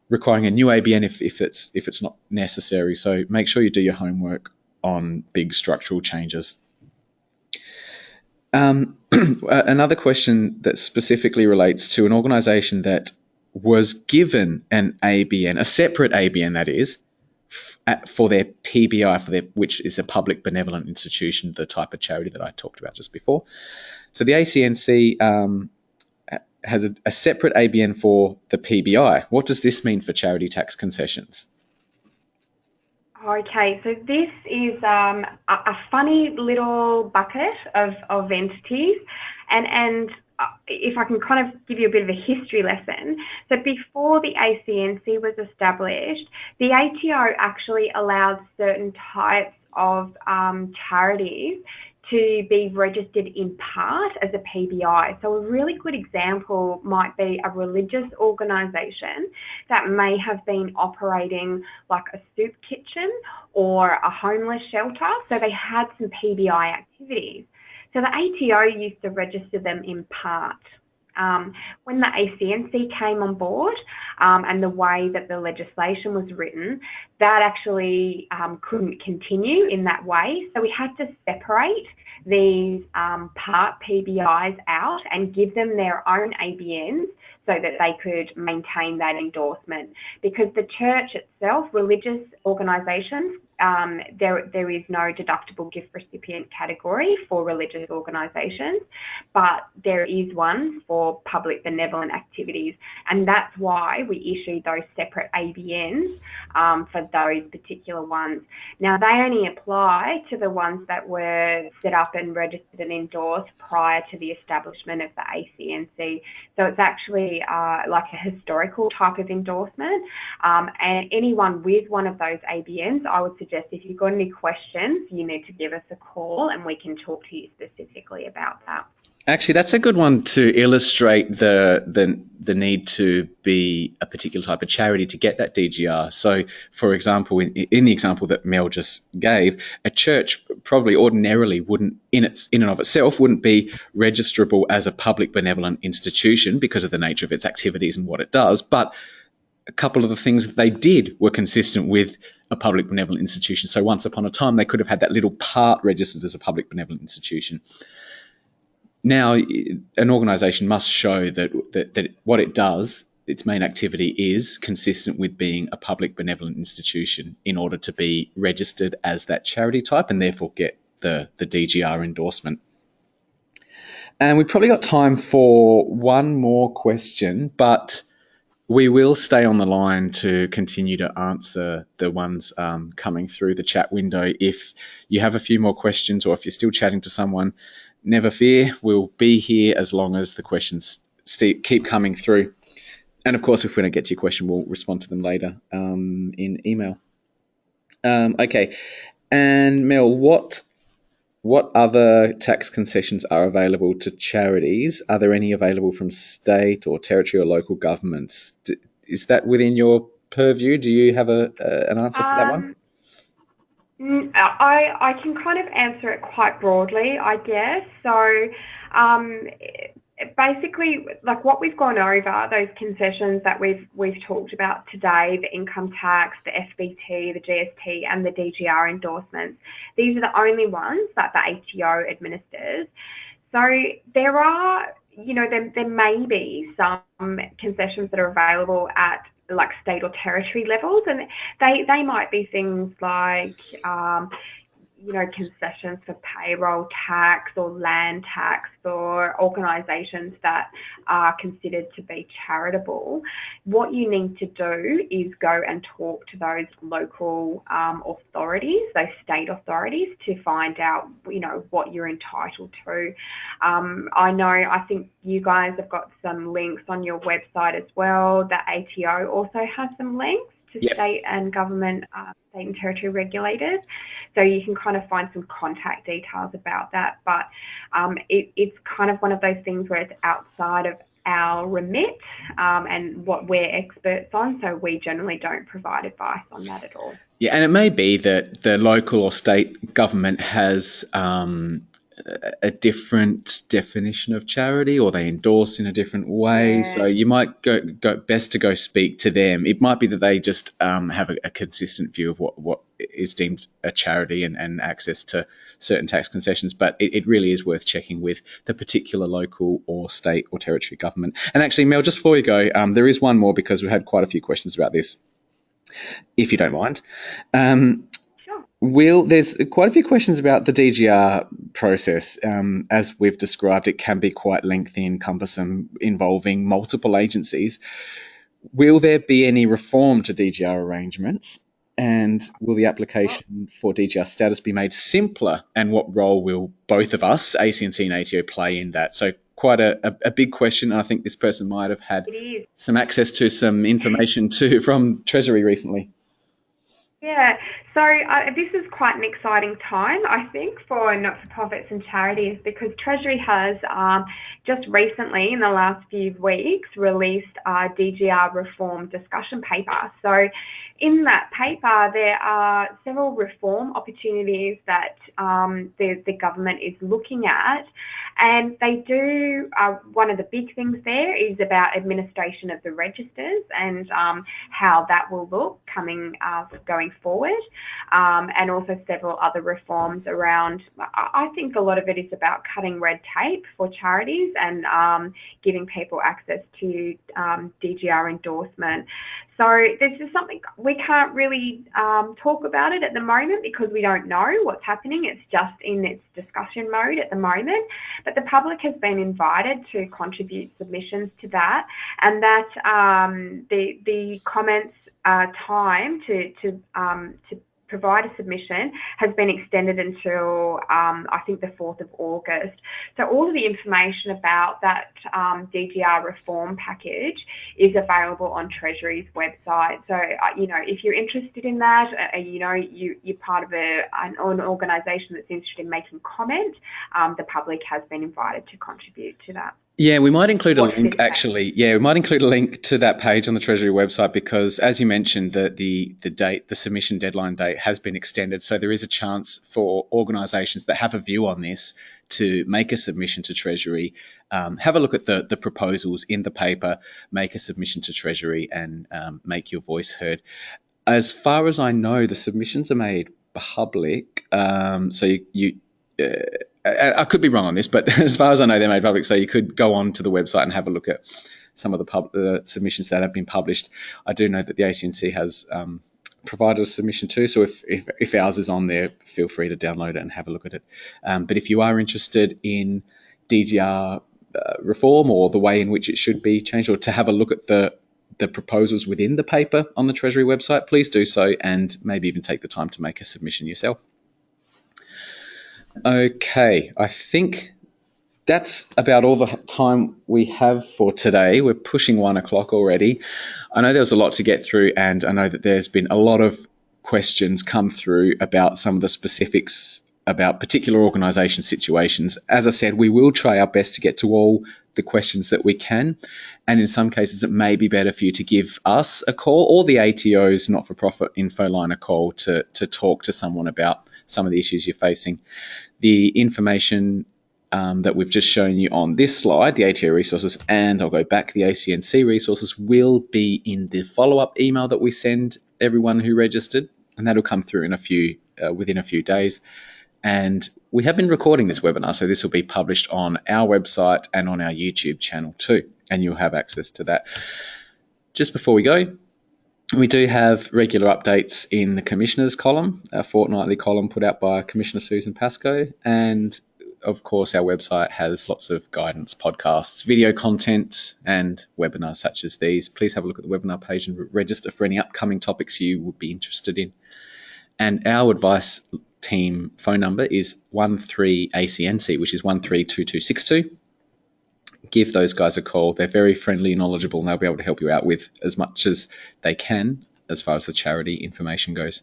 requiring a new ABN if, if it's if it's not necessary. So make sure you do your homework on big structural changes. Um, another question that specifically relates to an organisation that was given an ABN, a separate ABN that is, for their PBI, for their which is a public benevolent institution, the type of charity that I talked about just before. So the ACNC um, has a, a, separate ABN for the PBI. What does this mean for charity tax concessions? Okay, so this is um, a, a, funny little bucket of, of entities, and and if I can kind of give you a bit of a history lesson. So before the ACNC was established, the ATO actually allowed certain types of um, charities to be registered in part as a PBI. So, a really good example might be a religious organisation that may have been operating like a soup kitchen or a homeless shelter. So, they had some PBI activities. So the ATO used to register them in part. Um, when the ACNC came on board um, and the way that the legislation was written, that actually um, couldn't continue in that way. So we had to separate these um, part PBIs out and give them their own ABNs so that they could maintain that endorsement. Because the church itself, religious organisations, um, there, there is no deductible gift recipient category for religious organisations, but there is one for public benevolent activities, and that's why we issued those separate ABNs um, for those particular ones. Now, they only apply to the ones that were set up and registered and endorsed prior to the establishment of the ACNC. So it's actually uh, like a historical type of endorsement, um, and anyone with one of those ABNs, I would suggest if you've got any questions, you need to give us a call and we can talk to you specifically about that. Actually, that's a good one to illustrate the, the the need to be a particular type of charity to get that DGR. So, for example, in, in, the example that Mel just gave, a church probably ordinarily wouldn't, in its in and of itself, wouldn't be registrable as a public benevolent institution because of the nature of its activities and what it does. But a couple of the things that they did were consistent with a public benevolent institution. So once upon a time, they could have had that little part registered as a public benevolent institution. Now, an organisation must show that, that, that what it does, its main activity, is consistent with being a public benevolent institution in order to be registered as that charity type and therefore get the, the DGR endorsement. And we've probably got time for one more question, but we will stay on the line to continue to answer the ones um, coming through the chat window. If you have a few more questions or if you're still chatting to someone, never fear. We'll be here as long as the questions keep coming through. And of course, if we don't get to your question, we'll respond to them later um, in email. Um, okay. And Mel, what what other tax concessions are available to charities? Are there any available from state or territory or local governments? Is that within your purview? Do you have a, an answer for that one? Um, I I can kind of answer it quite broadly, I guess. So, um, basically, like what we've gone over, those concessions that we've we've talked about today, the income tax, the FBT, the GST, and the DGR endorsements, these are the only ones that the ATO administers. So there are, you know, there, there may be some concessions that are available at like state or territory levels, and they they might be things like um, you know, concessions for payroll tax or land tax for organisations that are considered to be charitable, what you need to do is go and talk to those local um, authorities, those state authorities, to find out, you know, what you're entitled to. Um, I know, I think you guys have got some links on your website as well. The ATO also has some links to yep. state and government, uh, state and territory regulators. So you can kind of find some contact details about that. But um, it, it's kind of one of those things where it's outside of our remit um, and what we're experts on. So we generally don't provide advice on that at all. Yeah, and it may be that the local or state government has um, a different definition of charity or they endorse in a different way. Yeah. So you might go, go best to go speak to them. It might be that they just um, have a, a, consistent view of what, what is deemed a charity and, and access to certain tax concessions. But it, it, really is worth checking with the particular local or state or territory government. And actually, Mel, just before you go, um, there is one more because we had quite a few questions about this, if you don't mind. Um, Will, there's quite a few questions about the DGR process. Um, as we've described, it can be quite lengthy and cumbersome, involving multiple agencies. Will there be any reform to DGR arrangements? And will the application for DGR status be made simpler? And what role will both of us, ACNC and ATO, play in that? So, quite a, a, a big question. I think this person might have had some access to some information too from Treasury recently. Yeah, so uh, this is quite an exciting time, I think, for not-for-profits and charities because Treasury has um, just recently, in the last few weeks, released a DGR reform discussion paper. So in that paper, there are several reform opportunities that um, the, the government is looking at. And they do, uh, one of the big things there is about administration of the registers and um, how that will look coming uh, going forward. um, and also several other reforms around. I think a lot of it is about cutting red tape for charities and um, giving people access to um, DGR endorsement. So this is something we can't really um, talk about it at the moment because we don't know what's happening. It's just in its discussion mode at the moment. But the public has been invited to contribute submissions to that, and that um, the the comments uh, time to to um, to provide a submission has been extended until um, I think the 4th of August. So all of the information about that um, DGR reform package is available on Treasury's website. So, uh, you know, if you're interested in that, uh, you know, you, you're part of a, an, an organisation that's interested in making comment, um, the public has been invited to contribute to that. Yeah, we might include a link actually. Yeah, we might include a link to that page on the Treasury website because, as you mentioned, the, the, the date, the submission deadline date has been extended. So there is a chance for organisations that have a view on this to make a submission to Treasury, um, have a look at the, the proposals in the paper, make a submission to Treasury, and um, make your voice heard. As far as I know, the submissions are made public. Um, so you, you uh, I could be wrong on this, but as far as I know, they're made public. So you could go on to the website and have a look at some of the pub- submissions that have been published. I do know that the ACNC has um, provided a submission too. So if, if, if, ours is on there, feel free to download it and have a look at it. Um, but if you are interested in DGR uh, reform or the way in which it should be changed, or to have a look at the the proposals within the paper on the Treasury website, please do so and maybe even take the time to make a submission yourself. Okay, I think that's about all the time we have for today. We're pushing one o'clock already. I know there was a lot to get through, and I know that there's been a lot of questions come through about some of the specifics about particular organisation situations. As I said, we will try our best to get to all the questions that we can. And in some cases, it may be better for you to give us a call or the ATO's not for profit info line a call to, to talk to someone about some of the issues you're facing. The information um, that we've just shown you on this slide, the ATO resources, and I'll go back, the ACNC resources will be in the follow up email that we send everyone who registered, and that'll come through in a few uh, within a few days. And we have been recording this webinar, so this will be published on our website and on our YouTube channel too, and you'll have access to that. Just before we go, we do have regular updates in the Commissioners column, a fortnightly column put out by Commissioner Susan Pascoe. And of course, our website has lots of guidance, podcasts, video content, and webinars such as these. Please have a look at the webinar page and register for any upcoming topics you would be interested in. And our advice team phone number is 13ACNC, which is 132262 give those guys a call. They're very friendly and knowledgeable, and they'll be able to help you out with as much as they can as far as the charity information goes.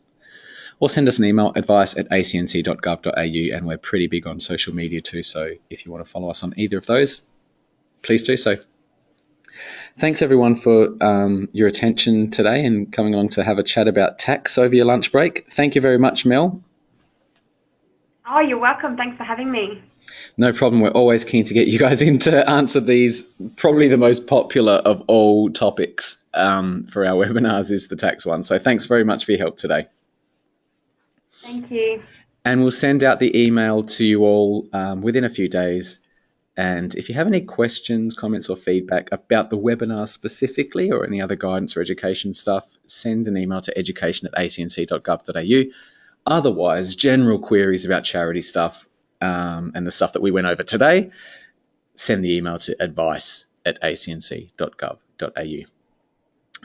Or send us an email, advice at acnc.gov.au, and we're pretty big on social media too. So if you want to follow us on either of those, please do so. Thanks everyone for um, your attention today and coming along to have a chat about tax over your lunch break. Thank you very much, Mel. Oh, you're welcome. Thanks for having me. No problem. We're always keen to get you guys in to answer these. Probably the most popular of all topics um, for our webinars is the tax one. So thanks very much for your help today. Thank you. And we'll send out the email to you all um, within a few days. And if you have any questions, comments, or feedback about the webinar specifically or any other guidance or education stuff, send an email to education at acnc.gov.au. Otherwise, general queries about charity stuff, um, and the stuff that we went over today, send the email to advice at acnc.gov.au.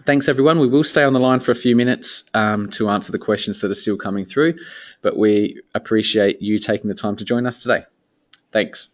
Thanks, everyone. We will stay on the line for a few minutes um, to answer the questions that are still coming through, but we appreciate you taking the time to join us today. Thanks.